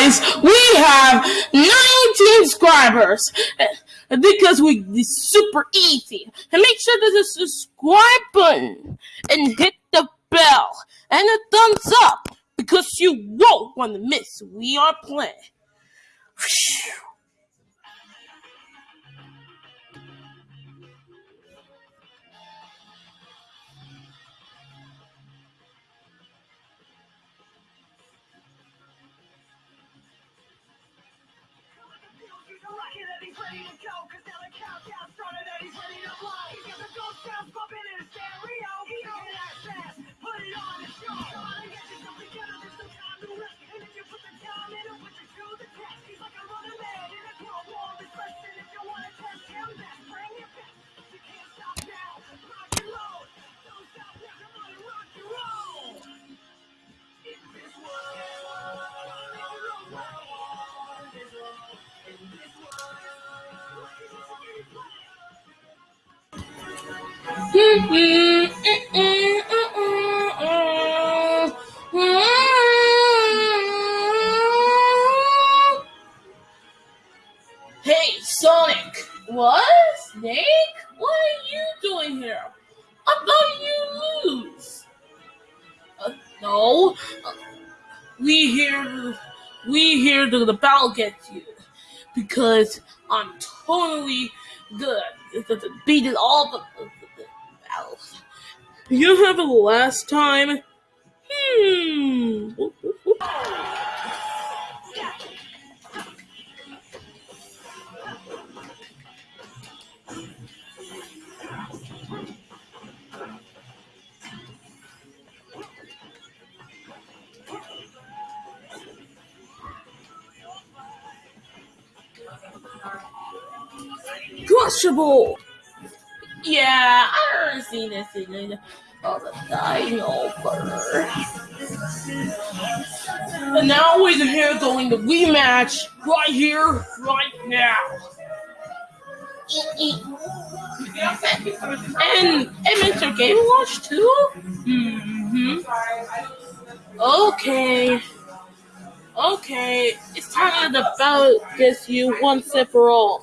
guys, we have 19 subscribers because we it's super easy. And make sure there's a subscribe button and hit the bell and a thumbs up because you won't want to miss We Are Playing. Ready to go, cause now the countdown started and he's ready to fly. He's got the ghost sounds bumping Hey, Sonic! What? Snake? What are you doing here? I thought you lose. Uh, no. Uh, we here. We here to the battle get you because I'm totally good. Beat it all the, the, the battles. You have a last time. Hmm. Crushable! Yeah, I already seen this in the dino fur. And now we're here going to rematch right here, right now. And, and Mr. Game Watch too? Mm-hmm. Okay. Okay, it's time to about this you once and for all.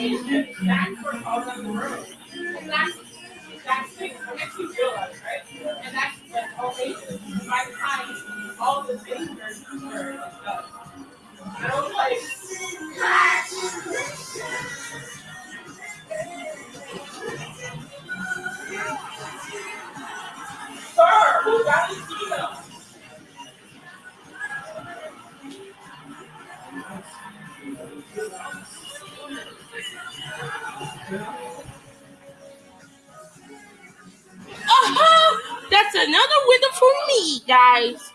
it back for all of the room. And that's that's thing that you realize, right? And that's like all. By time all the things are, done. I was like, another winner for me, guys.